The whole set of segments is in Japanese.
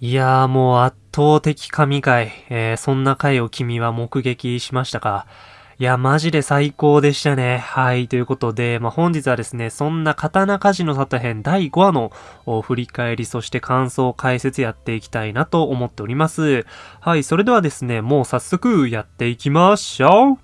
いやーもう圧倒的神回、えー、そんな回を君は目撃しましたか？いや、マジで最高でしたね。はい。ということで、まあ、本日はですね、そんな刀鍛冶の里編第5話の振り返り、そして感想解説やっていきたいなと思っております。はい。それではですね、もう早速やっていきましょう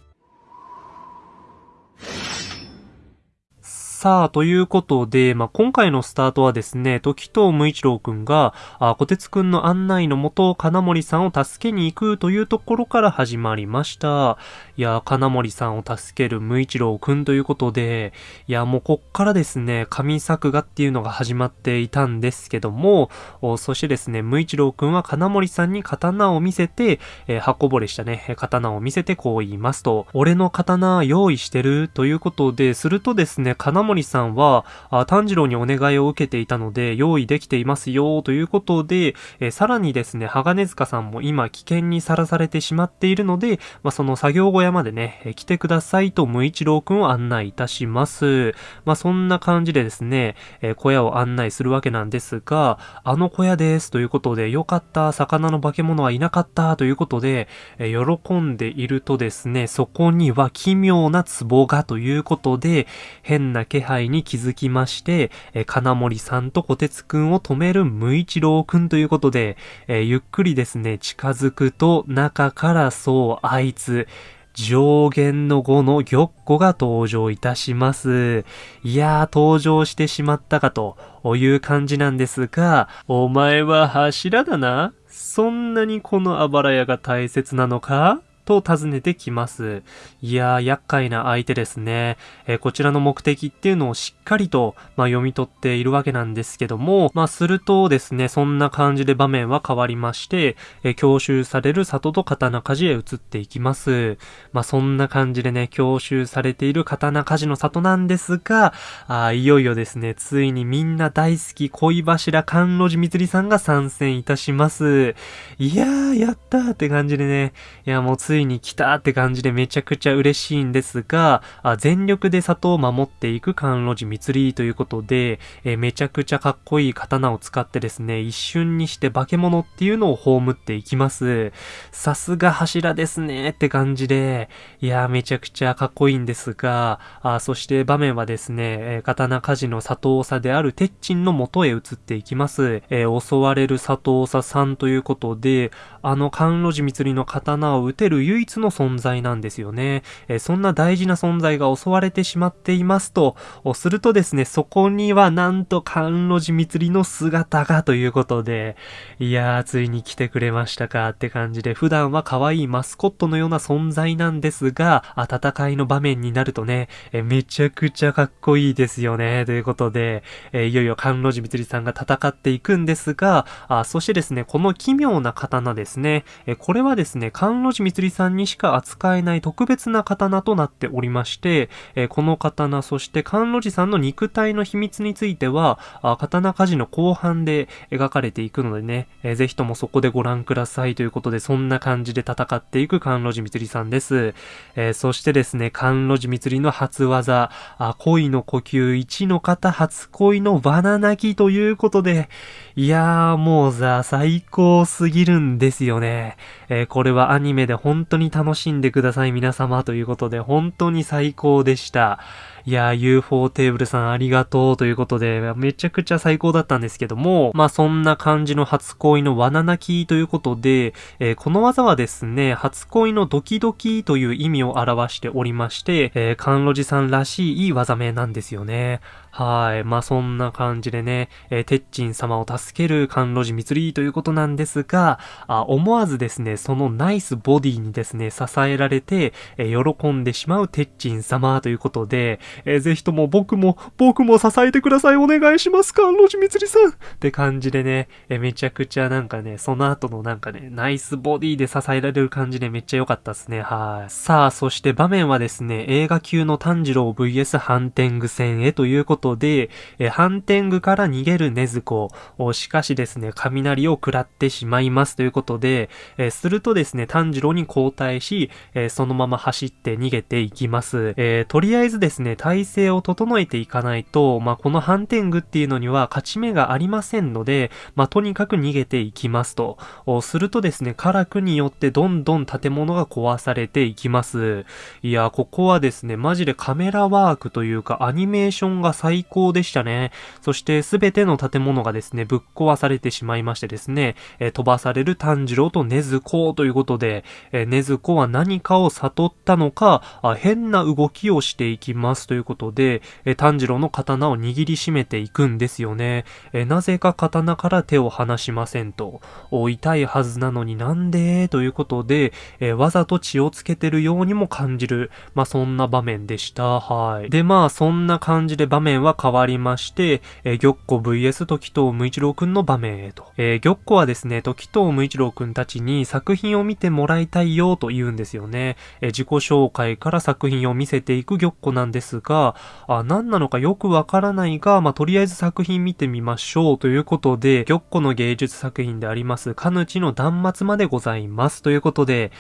さあ、ということで、まあ、今回のスタートはですね、時藤無一郎くんが、あ、小鉄くんの案内のもと、金森さんを助けに行くというところから始まりました。いや、金森さんを助ける無一郎くんということで、いや、もうこっからですね、神作画っていうのが始まっていたんですけども、そしてですね、無一郎くんは金森さんに刀を見せて、えー、箱ぼれしたね、刀を見せてこう言いますと、俺の刀用意してるということで、するとですね、金森森さんは、あ炭治郎にお願いを受けていたので、用意できていますよ、ということで、えさらにですね、鋼塚さんも今危険にさらされてしまっているので、まあ、その作業小屋までね、え来てくださいと無一郎くんを案内いたします。まあ、そんな感じでですね、え小屋を案内するわけなんですが、あの小屋ですということで、よかった、魚の化け物はいなかったということで、え喜んでいるとですね、そこには奇妙な壺がということで、変な気配に気づきまして、え金森さんと小鉄くんを止める無一郎くんということで、えゆっくりですね、近づくと中からそうあいつ、上限の5の玉子が登場いたします。いやー、登場してしまったかという感じなんですが、お前は柱だなそんなにこのあばら屋が大切なのか？と尋ねてきます。いやー、厄介な相手ですね。えー、こちらの目的っていうのをしっかりと、まあ、読み取っているわけなんですけども、まあ、するとですね、そんな感じで場面は変わりまして、え、教習される里と刀鍛冶へ移っていきます。まあ、そんな感じでね、教習されている刀鍛冶の里なんですが、あいよいよですね、ついにみんな大好き恋柱甘露寺みつりさんが参戦いたします。いやー、やったーって感じでね、いや、もうついに来たーって感じでめちゃくちゃ嬉しいんですが、あ全力で里を守っていく甘露寺密里ということで、えめちゃくちゃかっこいい刀を使ってですね、一瞬にして化け物っていうのを葬っていきます。さすが柱ですねって感じで、いやめちゃくちゃかっこいいんですが、あそして場面はですね、え刀鍛冶の佐藤佐である鉄鎮の元へ移っていきます。えー、襲われる佐藤佐さんということで、あの甘露寺密里の刀を撃てる唯一の存在なんですよね。えー、そんな大事な存在が襲われてしまっていますと、するとですね、そこにはなんと甘露寺蜜里の姿がということで、いやー、ついに来てくれましたかって感じで、普段は可愛いマスコットのような存在なんですが、戦いの場面になるとね、えめちゃくちゃかっこいいですよね。ということで、えいよいよ甘露寺蜜里さんが戦っていくんですが、あそしてですね、この奇妙な刀ですね、えこれはですね、甘露寺蜜里さんにしか扱えない特別な刀となっておりまして、え、この刀、そして甘露寺さんの肉体の秘密については、あ刀鍛冶の後半で描かれていくのでね、えー、ぜひともそこでご覧くださいということで、そんな感じで戦っていく甘露寺蜜里さんです。えー、そしてですね、甘露寺蜜里の初技、あ恋の呼吸1の方初恋のバナナキということで、いやーもうさ、最高すぎるんですよね。えー、これはアニメで本当に楽しんでください皆様ということで、本当に最高でした。いやー、UFO テーブルさんありがとうということで、めちゃくちゃ最高だったんですけども、まあそんな感じの初恋の罠泣きということで、えー、この技はですね、初恋のドキドキという意味を表しておりまして、えー、甘露寺さんらしいいい技名なんですよね。はい。まあ、そんな感じでね、えー、鉄鎮様を助ける甘露寺蜜里ということなんですが、あ思わずですね、そのナイスボディにですね、支えられて、えー、喜んでしまう鉄鎮様ということで、えー、ぜひとも僕も、僕も支えてください、お願いします、甘露寺蜜里さんって感じでね、えー、めちゃくちゃなんかね、その後のなんかね、ナイスボディで支えられる感じでめっちゃ良かったっすね、はい。さあ、そして場面はですね、映画級の炭治郎 VS ハンテング戦へということことで、え反天狗から逃げる禰豆子。しかしですね、雷を食らってしまいますということで、えするとですね、炭治郎に交代し、えそのまま走って逃げていきます。えとりあえずですね、体勢を整えていかないと、まあ、この反天狗っていうのには勝ち目がありませんので、まあ、とにかく逃げていきますと。するとですね、カラクによってどんどん建物が壊されていきます。いや、ここはですね、マジでカメラワークというかアニメーションが最最高でしたね。そして全ての建物がですね、ぶっ壊されてしまいましてですね、え飛ばされる炭治郎と禰豆子ということで、え禰豆子は何かを悟ったのか、あ変な動きをしていきますということで、え炭治郎の刀を握りしめていくんですよね。えなぜか刀から手を離しませんと。痛いはずなのになんで？ということで、えわざと血をつけてるようにも感じる。まあ、そんな場面でした。はい。で、まあ、そんな感じで場面は変わりまして、え玉子 VS 時藤無一郎くんの場面へと。え玉子はですね、時藤無一郎くんたちに作品を見てもらいたいよと言うんですよね。え自己紹介から作品を見せていく玉子なんですが、あ、何なのかよくわからないが、まあ、とりあえず作品見てみましょうということで、玉子の芸術作品であります、かぬちの断末までございます。ということで、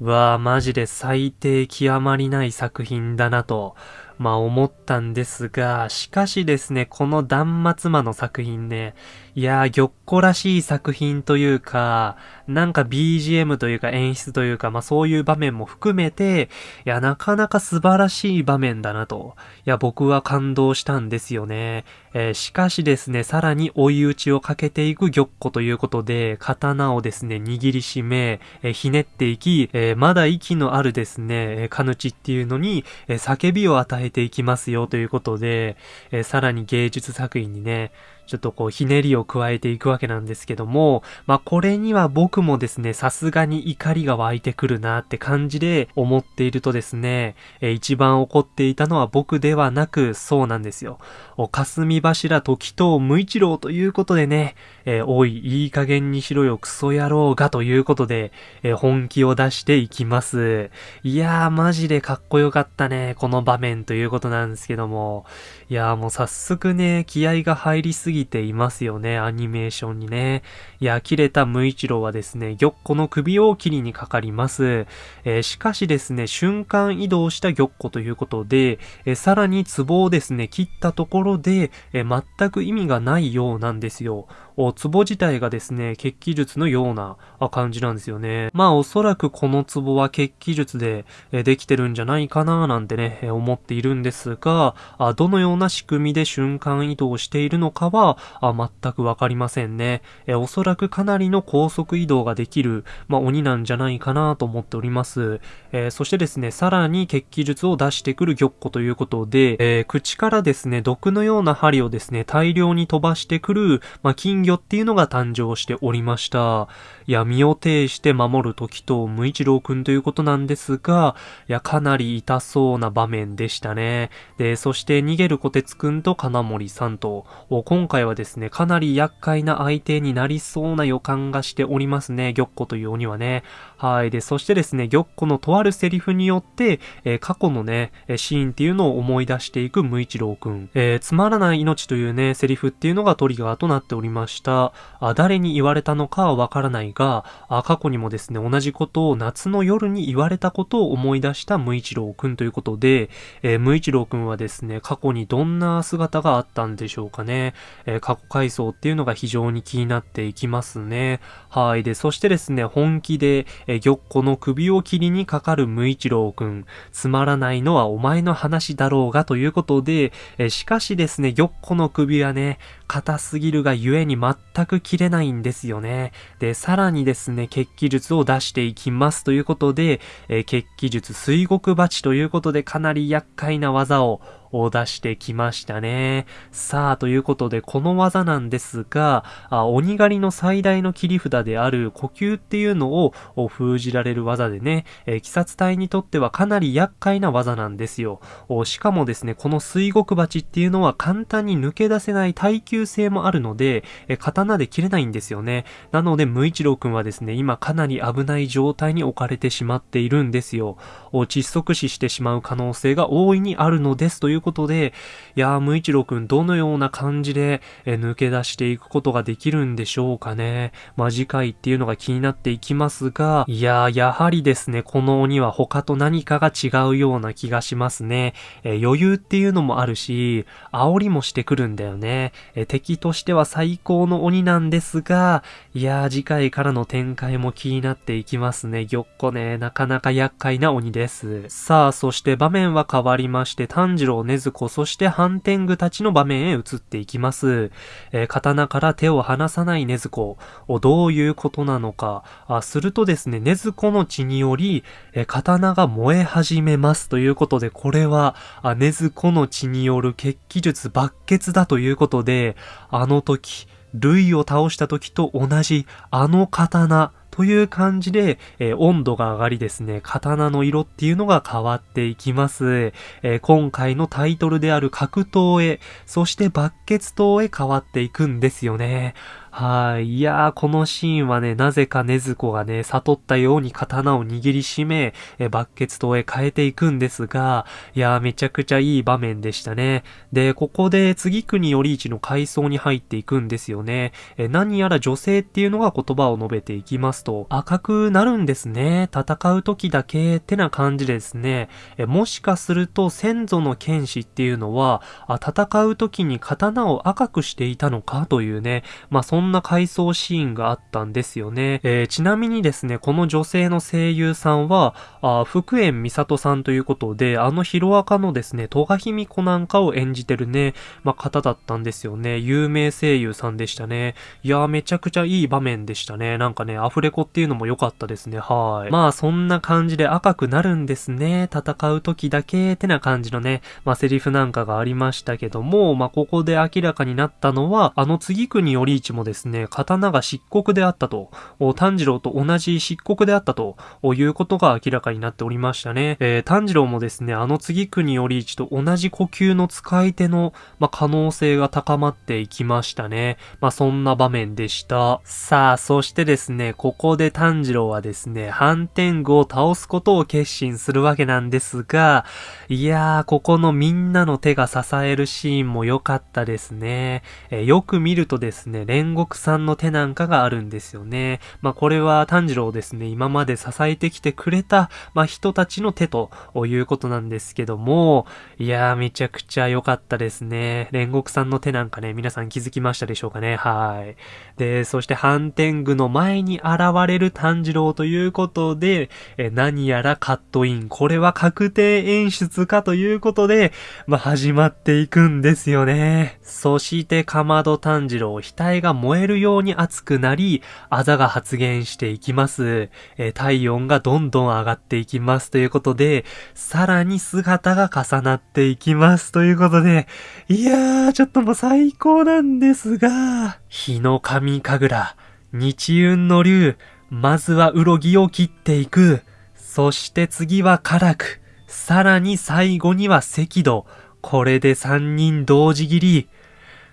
わあ、マジで最低極まりない作品だなと。まあ思ったんですが、しかしですね、この断末魔の作品ね、いやー、玉子らしい作品というか、なんか BGM というか演出というか、まあそういう場面も含めて、いや、なかなか素晴らしい場面だなと。いや、僕は感動したんですよね。えー、しかしですね、さらに追い打ちをかけていく玉子ということで、刀をですね、握りしめ、えー、ひねっていき、えー、まだ息のあるですね、カヌチっていうのに、え叫びを与えていきますよということで、えさらに芸術作品にね、ちょっとこうひねりを加えていくわけなんですけども、まあこれには僕もですね、さすがに怒りが湧いてくるなって感じで思っているとですね、え一番怒っていたのは僕ではなく、そうなんですよ。お霞柱時藤無一郎ということでね、えー、おい、いい加減にしろよ、クソ野郎がということで、えー、本気を出していきます。いやー、マジでかっこよかったね、この場面ということなんですけども。いやーもう早速ね、気合が入りすぎていますよね、アニメーションにね。いや、切れた無一郎はですね、玉子の首を切りにかかります。えー、しかしですね、瞬間移動した玉子ということで、えー、さらに壺をですね、切ったところで、えー、全く意味がないようなんですよ。壺自体がですね、血気術のような感じなんですよね。まあおそらくこの壺は血気術でできてるんじゃないかななんてね、思っているんですが、どのような仕組みで瞬間移動しているのかは全くわかりませんね。おそらくかなりの高速移動ができる、まあ、鬼なんじゃないかなと思っております。えそしてですね、さらに血気術を出してくる玉子ということで、えー、口からですね、毒のような針をですね、大量に飛ばしてくる、まあ、金魚魚っていうのが誕生しておりました。闇を呈して守る時と無一郎くんということなんですが、いや、かなり痛そうな場面でしたね。で、そして逃げる小鉄くんと金森さんと、今回はですね、かなり厄介な相手になりそうな予感がしておりますね、玉子という鬼はね。はい。で、そしてですね、玉子のとあるセリフによって、えー、過去のね、シーンっていうのを思い出していく無一郎くん。えー、つまらない命というね、セリフっていうのがトリガーとなっておりました。あ誰に言われたのかはわからないが、あ過去にもですね、同じことを夏の夜に言われたことを思い出した無一郎くんということで、えー、無一郎くんはですね、過去にどんな姿があったんでしょうかね。えー、過去回想っていうのが非常に気になっていきますね。はい。で、そしてですね、本気で、えー、玉子の首を切りにかかる無一郎くん。つまらないのはお前の話だろうがということで、えしかしですね、玉子の首はね、硬すぎるがゆえに全く切れないんですよね。で、さらにですね、血気術を出していきますということで、えー、血気術水獄鉢ということでかなり厄介な技をを出してきましたね。さあ、ということで、この技なんですが、あ鬼狩りの最大の切り札である呼吸っていうのを封じられる技でね、えー、鬼殺隊にとってはかなり厄介な技なんですよ。しかもですね、この水獄鉢っていうのは簡単に抜け出せない耐久性もあるので、えー、刀で切れないんですよね。なので、無一郎くんはですね、今かなり危ない状態に置かれてしまっているんですよ。窒息死してしまう可能性が大いにあるのですということで、いやー、無一郎くんどのような感じで、え抜け出していくことができるんでしょうかね。まあ、次回っていうのが気になっていきますが、いやー、やはりですね、この鬼は他と何かが違うような気がしますね。えー、余裕っていうのもあるし、煽りもしてくるんだよね。えー、敵としては最高の鬼なんですが、いやー、次回からの展開も気になっていきますね。ぎょっこね、なかなか厄介な鬼です。ですさあ、そして場面は変わりまして、炭治郎、禰豆子、そして反天狗たちの場面へ移っていきます。えー、刀から手を離さない禰豆子。どういうことなのか。あするとですね、禰豆子の血により、えー、刀が燃え始めますということで、これは、あ禰豆子の血による血気術抜血だということで、あの時、類を倒した時と同じあの刀という感じで、えー、温度が上がりですね、刀の色っていうのが変わっていきます。えー、今回のタイトルである格闘へ、そして抜血闘へ変わっていくんですよね。はい。いやー、このシーンはね、なぜか禰豆子がね、悟ったように刀を握りしめ、え抜血刀へ変えていくんですが、いやー、めちゃくちゃいい場面でしたね。で、ここで次国より一の階層に入っていくんですよね。え何やら女性っていうのが言葉を述べていきますと、赤くなるんですね。戦う時だけってな感じですね。えもしかすると先祖の剣士っていうのは、あ戦う時に刀を赤くしていたのかというね、まあ、そんな回想シーンがあったんですよね。えー、ちなみにですね、この女性の声優さんは、あ福縁美里さんということで、あのヒロアカのですね、戸賀卑弥子なんかを演じてるね、まあ、方だったんですよね。有名声優さんでしたね。いやー、めちゃくちゃいい場面でしたね。なんかね、アフレコっていうのも良かったですね。はい。まあ、そんな感じで赤くなるんですね。戦う時だけってな感じのね、まあ、セリフなんかがありましたけども、まあ、ここで明らかになったのは、あの次国より一もですですね、刀が漆黒であったと、炭治郎と同じ漆黒であったということが明らかになっておりましたね。えー、炭治郎もですね、あの次国より一と同じ呼吸の使い手の、まあ、可能性が高まっていきましたね。まあ、そんな場面でした。さあ、そしてですね、ここで炭治郎はですね、反天狗を倒すことを決心するわけなんですが、いやー、ここのみんなの手が支えるシーンも良かったですね。えー、よく見るとですね、煉獄さんの手なんかがあるんですよね。まあ、これは炭治郎ですね、今まで支えてきてくれた、まあ、人たちの手ということなんですけども、いやー、めちゃくちゃ良かったですね。煉獄さんの手なんかね、皆さん気づきましたでしょうかね。はい。で、そして反天狗の前に現れる炭治郎ということで、え何やらカットイン。これは確定演出かということで、まあ、始まっていくんですよね。そして、かまど炭治郎、額が燃燃えるように熱くなり、あざが発現していきます。え体温がどんどん上がっていきますということで、さらに姿が重なっていきますということで、いやー、ちょっともう最高なんですが、日の神神楽、日運の竜、まずはうろぎを切っていく。そして次は辛く。さらに最後には赤道。これで三人同時切り。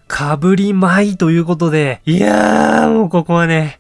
かぶりまいということで、いやー、もうここはね、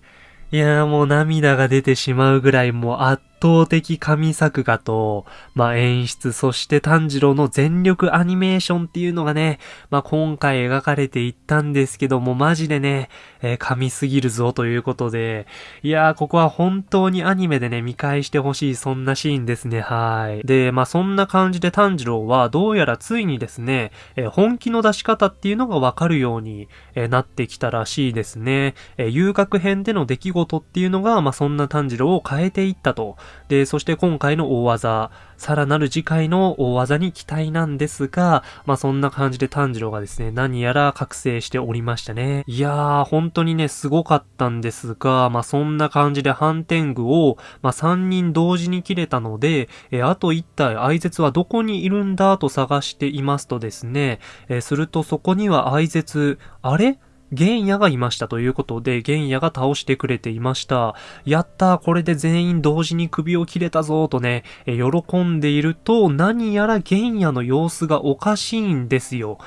いやーもう涙が出てしまうぐらいもう圧倒的神作画と、まあ、演出、そして炭治郎の全力アニメーションっていうのがね、まあ、今回描かれていったんですけども、マジでね、えー、神すぎるぞということで、いやー、ここは本当にアニメでね、見返してほしい、そんなシーンですね、はい。で、まあ、そんな感じで炭治郎は、どうやらついにですね、えー、本気の出し方っていうのがわかるように、えー、なってきたらしいですね。え遊郭編での出来事っていうのが、まあ、そんな炭治郎を変えていったと。で、そして今回の大技、さらなる次回の大技に期待なんですが、まあそんな感じで炭治郎がですね、何やら覚醒しておりましたね。いやー、本当にね、すごかったんですが、まあそんな感じで反天狗を、まあ3人同時に切れたので、えあと1体、愛絶はどこにいるんだと探していますとですね、えするとそこには愛絶、あれ？玄也がいましたということで、玄也が倒してくれていました。やった、これで全員同時に首を切れたぞとね、え喜んでいると、何やら玄也の様子がおかしいんですよ。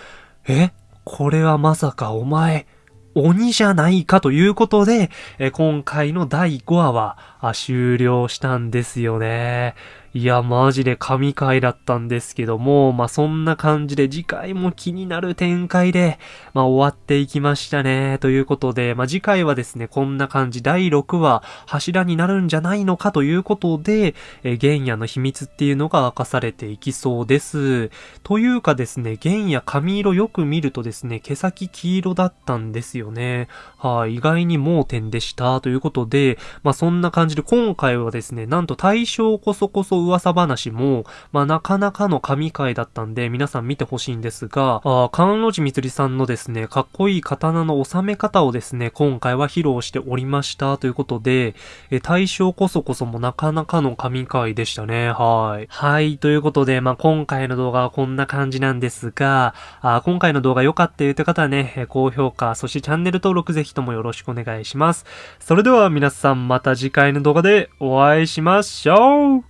えこれはまさかお前、鬼じゃないかということで、え今回の第5話は終了したんですよね。いや、マジで神回だったんですけども、まあ、そんな感じで次回も気になる展開で、まあ、終わっていきましたね。ということで、まあ、次回はですね、こんな感じ、第6話、柱になるんじゃないのかということで、え原野の秘密っていうのが明かされていきそうです。というかですね、原野髪色よく見るとですね、毛先黄色だったんですよね。はい、意外に盲点でした。ということで、まあ、そんな感じで今回はですね、なんと対象こそこそ噂話も、まあ、なかなかの神回だったんで、皆さん見てほしいんですが、あ関路寺みつりさんのですね、かっこいい刀の収め方をですね、今回は披露しておりましたということで、え対象こそこそもなかなかの神回でしたね。はい。はい。ということで、まあ、今回の動画はこんな感じなんですが、あ今回の動画良かったよという方はね、高評価、そしてチャンネル登録ぜひともよろしくお願いします。それでは皆さんまた次回の動画でお会いしましょう